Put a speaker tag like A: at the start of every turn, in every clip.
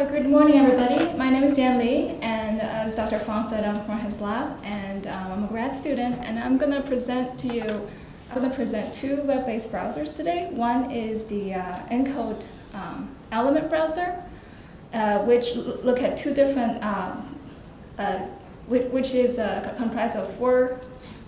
A: Uh, good morning, everybody. My name is Yan Li, and as Dr. Fong said, I'm from his lab, and um, I'm a grad student, and I'm going to present to you, I'm going to present two web-based browsers today. One is the uh, ENCODE um, element browser, uh, which look at two different, um, uh, which, is uh, comprised of four,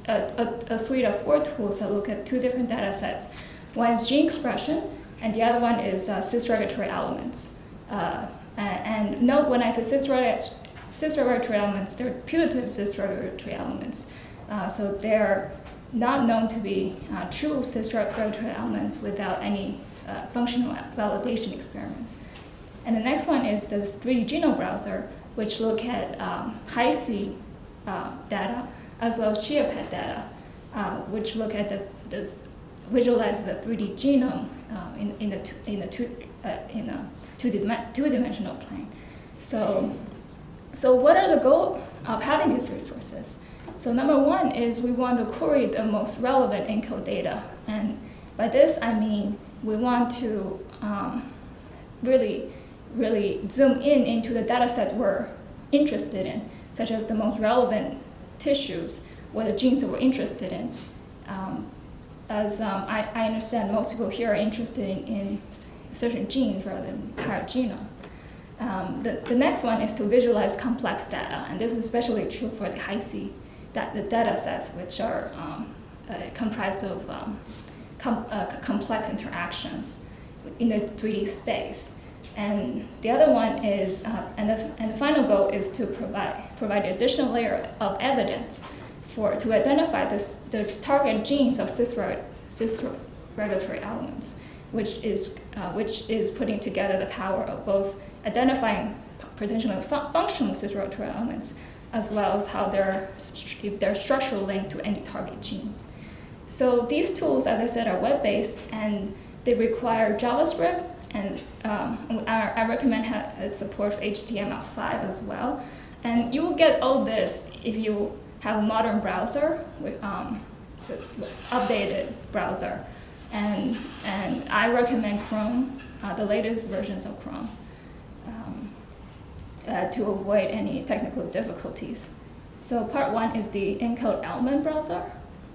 A: a, a, suite of four tools that look at two different data sets. One is gene expression, and the other one is uh, cis-regulatory elements. Uh, and note when I say cis-regulatory elements, they're putative cis-regulatory elements. Uh, so they're not known to be uh, true cis-regulatory elements without any uh, functional validation experiments. And the next one is the 3D genome browser, which look at um, Hi-C uh, data as well as ChIA-PET data, uh, which look at the, the visualize the 3D genome uh, in, in, the, in, the two, uh, in a two-dimensional plane. So, so what are the goals of having these resources? So number one is we want to query the most relevant ENCODE data. And by this, I mean we want to um, really, really zoom in into the data set we're interested in, such as the most relevant tissues or the genes that we're interested in. Um, as um, I, I, understand most people here are interested in, in certain genes rather than the entire genome. Um, the, the next one is to visualize complex data, and this is especially true for the Hi-C that the data sets, which are um, uh, comprised of um, com uh, complex interactions in the 3D space. And the other one is, uh, and, the, and the final goal is to provide, provide additional layer of evidence for, to identify this, the target genes of cis-regulatory elements which is, uh, which is putting together the power of both identifying potentially fu functional cis-regulatory elements, as well as how they're, if they're structurally linked to any target genes. So these tools, as I said, are web-based, and they require JavaScript, and um, I, I, recommend support for HTML5 as well. And you will get all this if you have a modern browser, with, um, updated browser. And, and I recommend Chrome, uh, the latest versions of Chrome, um, uh, to avoid any technical difficulties. So part one is the ENCODE element browser.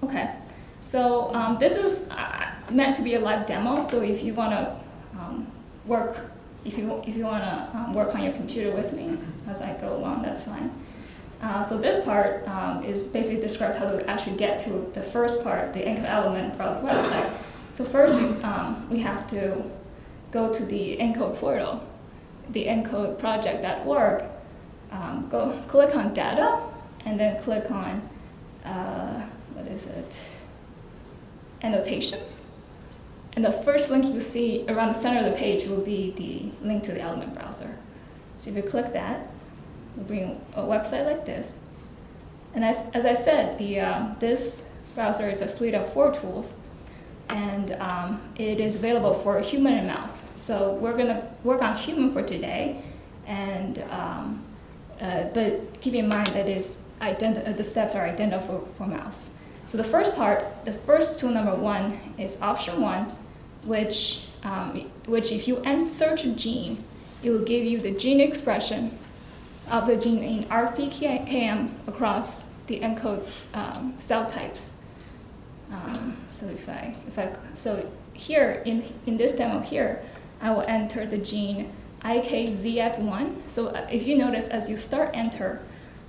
A: Okay, so um, this is uh, meant to be a live demo, so if you want to um, work, if you, if you want to um, work on your computer with me as I go along, that's fine. Uh, so this part um, is basically describes how to actually get to the first part, the ENCODE element browser website. So first, um, we have to go to the ENCODE portal, the encodeproject.org, um, go click on data, and then click on, uh, what is it, annotations. And the first link you see around the center of the page will be the link to the element browser. So if you click that, we bring a website like this. And as, as I said, the, uh, this browser is a suite of four tools and um, it is available for human and mouse. So we're going to work on human for today, and um, uh, but keep in mind that is uh, the steps are identical for, for mouse. So the first part, the first tool number one is option one, which um, which if you insert a gene, it will give you the gene expression of the gene in RPKM across the ENCODE um, cell types. Um, so if I, if I, so here in, in this demo here, I will enter the gene IKZF1. So uh, if you notice, as you start enter,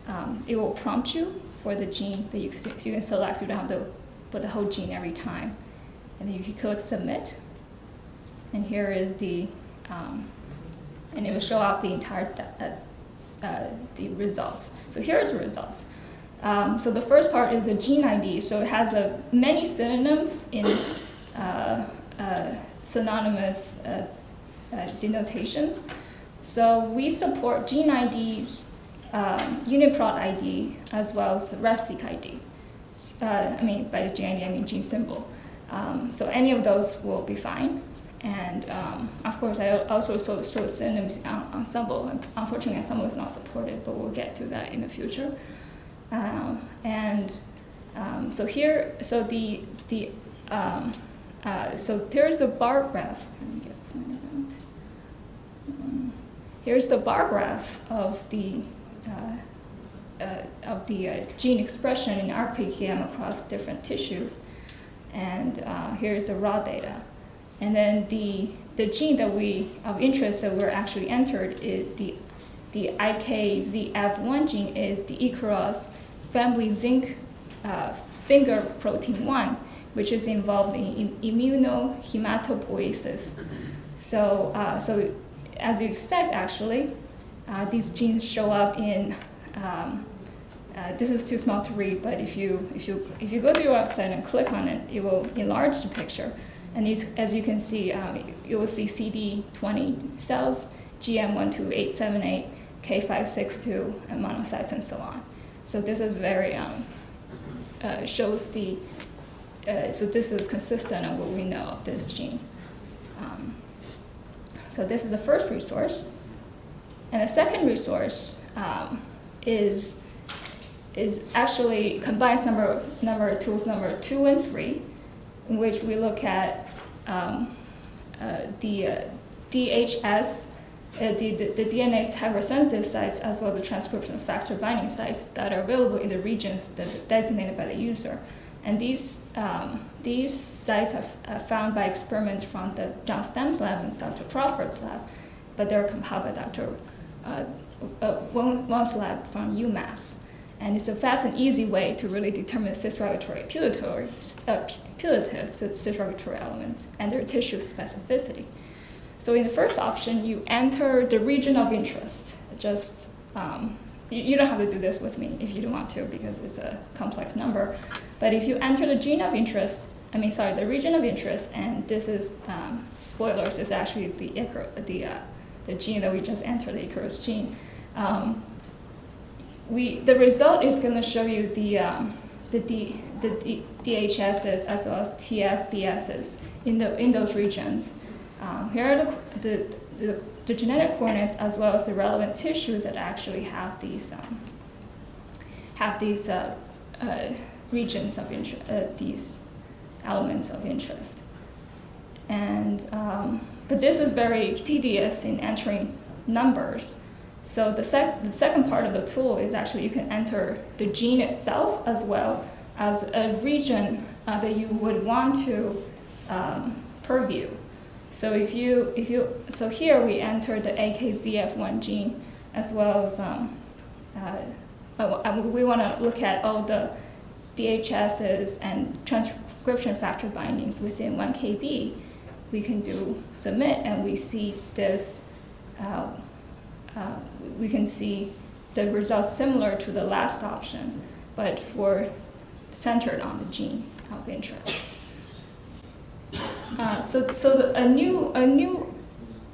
A: um, it will prompt you for the gene that you, so you can select, so you don't have to put the whole gene every time. And then you click submit, and here is the, um, and it will show off the entire uh, uh, the results. So here's the results. Um, so the first part is a gene ID. So it has uh, many synonyms in uh, uh, synonymous uh, uh, denotations. So we support gene IDs, um, UniProt ID, as well as RefSeq ID. Uh, I mean, by the gene ID, I mean gene symbol. Um, so any of those will be fine. And um, of course, I also show, show synonyms Ensembl. Unfortunately, Ensembl is not supported, but we'll get to that in the future. Um, and um, so here, so the, the um, uh, so there's a bar graph. Um, here's the bar graph of the uh, uh, of the uh, gene expression in RPKM across different tissues, and uh, here's the raw data. And then the the gene that we of interest that we're actually entered is the the IKZF1 gene is the Ikaros family zinc uh, finger protein 1, which is involved in immunohematopoiesis. So, uh, so as you expect, actually, uh, these genes show up in. Um, uh, this is too small to read, but if you if you if you go to your website and click on it, it will enlarge the picture. And as you can see, um, you will see CD20 cells, GM12878, K562, and monocytes, and so on. So this is very um, uh, shows the uh, so this is consistent of what we know of this gene. Um, so this is the first resource. And the second resource um, is, is actually combines number, number tools number two and three, in which we look at um, uh, the uh, DHS, uh, the, the, the DNase hypersensitive sites, as well as the transcription factor binding sites that are available in the regions that are designated by the user. And these, um, these sites are, found by experiments from the John Stam's lab and Dr. Crawford's lab, but they're compiled by Dr. Uh, uh, lab from UMass. And it's a fast and easy way to really determine cis-regulatory putative, uh, putative cis-regulatory elements and their tissue specificity. So in the first option, you enter the region of interest. Just um, you, you don't have to do this with me if you don't want to because it's a complex number. But if you enter the gene of interest, I mean, sorry, the region of interest, and this is, um, spoilers, is actually the, the, uh, the gene that we just entered, the Ikaros gene. Um, we, the result is going to show you the, um, the, D, the D, DHSs as well as TFBSs in, the, in those regions. Um, here are the, the, the, the, genetic coordinates as well as the relevant tissues that actually have these, um, have these uh, uh, regions of interest, uh, these elements of interest. And, um, but this is very tedious in entering numbers. So the, sec the second part of the tool is actually you can enter the gene itself as well as a region uh, that you would want to um, purview. So if you, if you, so here we enter the IKZF1 gene as well as, um, uh, we want to look at all the DHSs and transcription factor bindings within 1 kb, we can do submit and we see this, uh, uh, we can see the results similar to the last option, but for centered on the gene of interest. Uh, so so the, a new, a new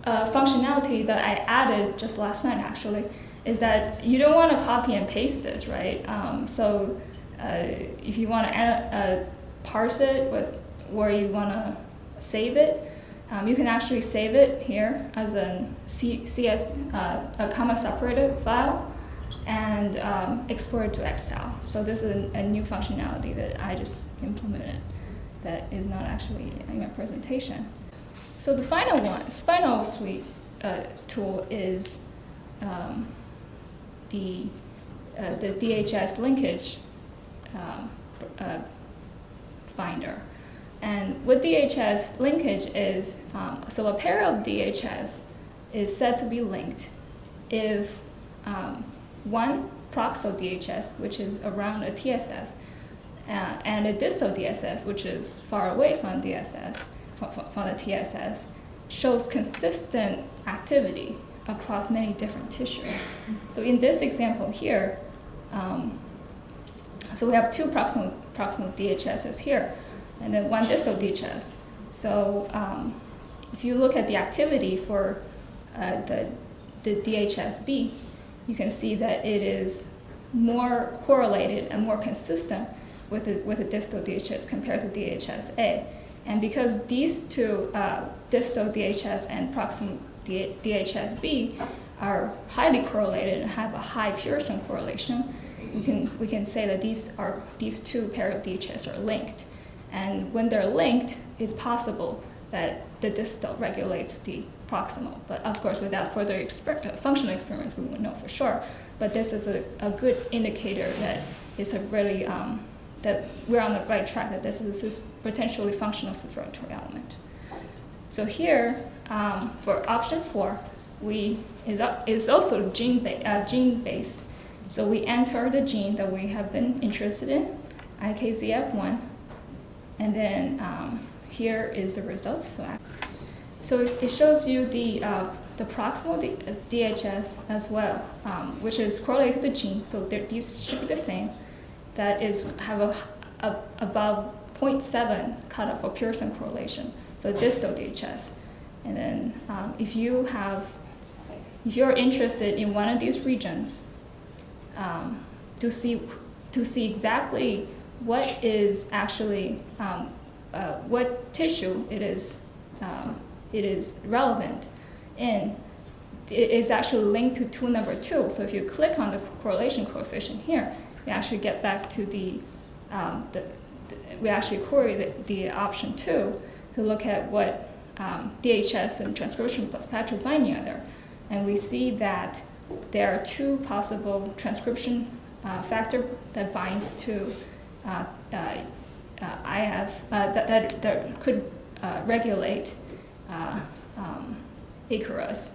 A: uh, functionality that I added just last night actually is that you don't want to copy and paste this, right? Um, so uh, if you want to uh, parse it with where you want to save it, um, you can actually save it here as a C CS, uh, a comma separated file and um, export it to Excel. So this is a, a, new functionality that I just implemented that is not actually in my presentation. So the final one, final suite uh, tool is um, the, uh, the DHS linkage um, uh, finder. And what DHS linkage is, um, so a pair of DHS is said to be linked if um, one proxal DHS, which is around a TSS, uh, and a distal DSS, which is far away from DSS, from, from the TSS, shows consistent activity across many different tissues. So in this example here, um, so we have two proximal, proximal DHSs here, and then one distal DHS. So um, if you look at the activity for uh, the, the DHSB, you can see that it is more correlated and more consistent with a, with a distal DHS compared to DHSA. And because these two, uh, distal DHS and proximal DHSB, are highly correlated and have a high Pearson correlation, we can, we can say that these, are, these two pair of DHS are linked. And when they're linked, it's possible that the distal regulates the proximal. But of course, without further exper- uh, functional experiments, we won't know for sure. But this is a, a good indicator that is a really um, that we're on the right track. That this is a cis- potentially functional cis-regulatory element. So here, um, for option four, we is up, is also gene ba- uh, gene based. So we enter the gene that we have been interested in, IKZF1, and then um, here is the results. So, so it, it shows you the uh, the proximal D- uh, DHS as well, um, which is correlated to the gene. So these should be the same. That is have a, a above 0.7 cutoff for Pearson correlation for distal DHS. And then um, if you have, if you're interested in one of these regions, um, to see to see exactly what is actually um, uh, what tissue it is um, it is relevant in it is actually linked to tool number two. So if you click on the correlation coefficient here, you actually get back to the, um, the, the we actually query the, the option two to look at what um, DHS and transcription factor binding are there. And we see that there are two possible transcription uh, factor that binds to uh, uh, uh, IF uh, that, that, that could uh, regulate uh, um, Ikaros.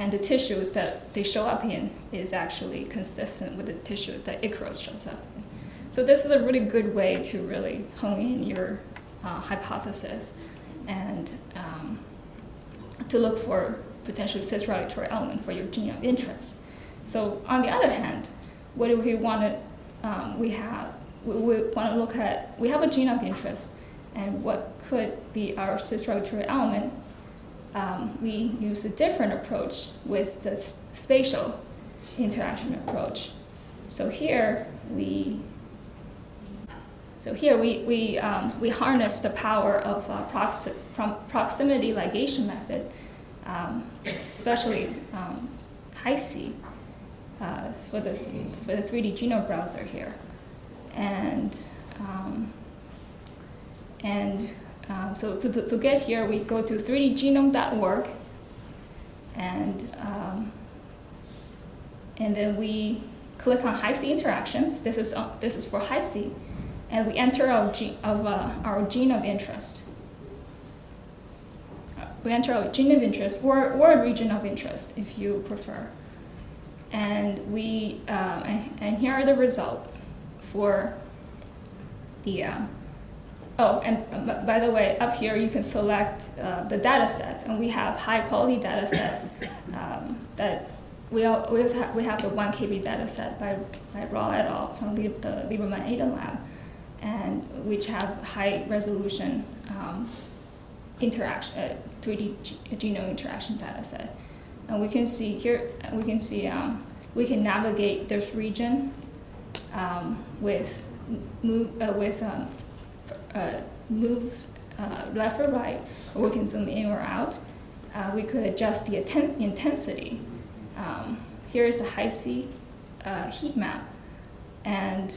A: And the tissues that they show up in is actually consistent with the tissue that Ikaros shows up in. So this is a really good way to really hone in your uh, hypothesis and um, to look for potentially cis-regulatory element for your gene of interest. So on the other hand, what if we want to, um, we have, we, we want to look at, we have a gene of interest and what could be our cis-regulatory element. Um, we use a different approach with the spatial interaction approach. So here we so here we, we, um, we harness the power of uh, proxi- proximity ligation method, um, especially um, HiC uh, for, the, for the 3D genome browser here. And, um, and um, so to, to, to get here, we go to 3dgenome.org and, um, and then we click on HiC interactions. This is, uh, this is for HiC and we enter our gene of uh, our gene of interest. Uh, We enter our gene of interest or, or region of interest if you prefer. And we um, and, and here are the results for the uh, oh and uh, by the way up here you can select uh, the data set and we have high quality data set um, that we, all, we, have, we have the 1 kb data set by, by Rao et al. from the, the Lieberman Aiden lab and which have high resolution um, interaction, uh, 3D genome interaction data set. And we can see here, we can see, um, we can navigate this region um, with move, uh, with um, uh, moves uh, left or right, or we can zoom in or out. Uh, we could adjust the intensity. Um, here is a Hi-C uh, heat map, and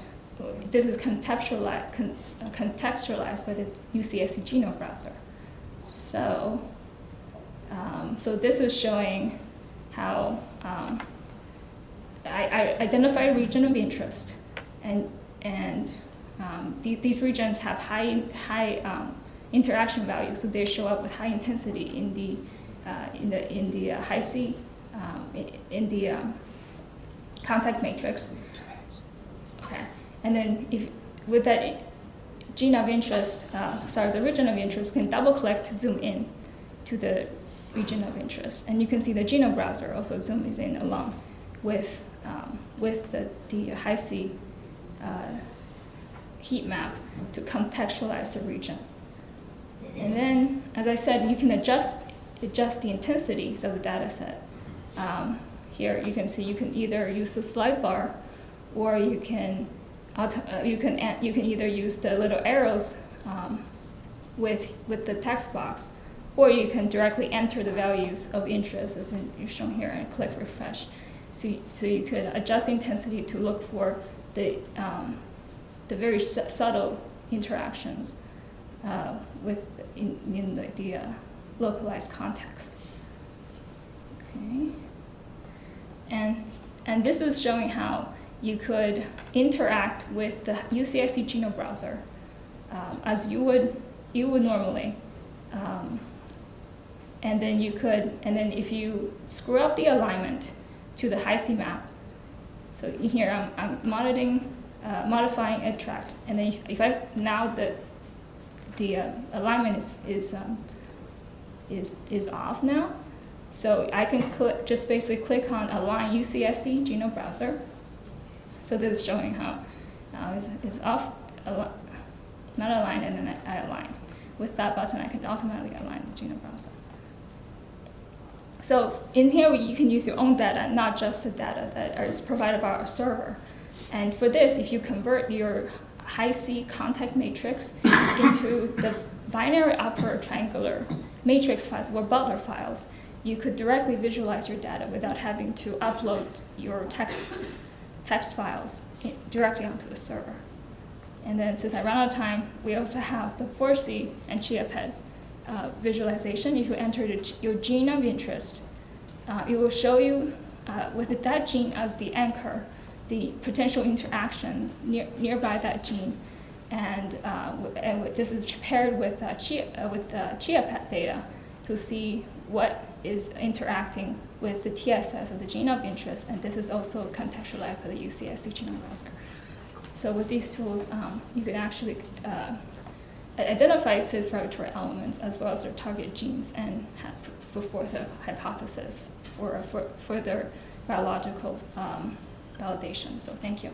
A: this is contextualized, con, contextualized by the UCSC genome browser. So, um, so this is showing how um, I, I identify a region of interest, and and um, the, these regions have high high um, interaction values, so they show up with high intensity in the uh, in the in the uh, Hi-C um, in, in the um, contact matrix. Okay, and then if with that gene of interest, uh, sorry, the region of interest, we can double click to zoom in to the region of interest, and you can see the genome browser also zooms in along with um, with the the Hi-C uh, heat map to contextualize the region. And then, as I said, you can adjust adjust the intensities of the data set. Um, here you can see you can either use the slide bar, or you can auto, uh, you can you can either use the little arrows um, with with the text box, or you can directly enter the values of interest as in, shown here and click refresh. So, so you could adjust intensity to look for the, um, the very su- subtle interactions uh, with in, in the, the uh, localized context. Okay. And, and this is showing how you could interact with the UCSC Genome Browser um, as you would, you would normally. Um, and then you could, and then if you screw up the alignment to the HiC map, so here I'm, I'm modifying, uh, modifying a tract, and then if, if I, now the, the uh, alignment is, is, um, is, is off now, so I can click, just basically click on Align UCSC Genome Browser. So this is showing how now it's, it's off, al- not aligned, and then I, I align. With that button, I can automatically align the Genome Browser. So in here, you can use your own data, not just the data that is provided by our server. And for this, if you convert your Hi-C contact matrix into the binary upper triangular matrix files or BUTLR files, you could directly visualize your data without having to upload your text, text files directly onto the server. And then since I ran out of time, we also have the 4C and ChIA-PET uh, visualization. If you enter the, your gene of interest, uh, it will show you uh, with that gene as the anchor, the potential interactions near, nearby that gene. And, uh, and this is paired with, uh, Chia, uh, with uh, ChIA-PET data to see what is interacting with the TSS of the gene of interest. And this is also contextualized by the UCSC genome browser. So with these tools, um, you can actually uh, identify cis regulatory elements as well as their target genes and put forth a hypothesis for, for further biological um, validation. So thank you.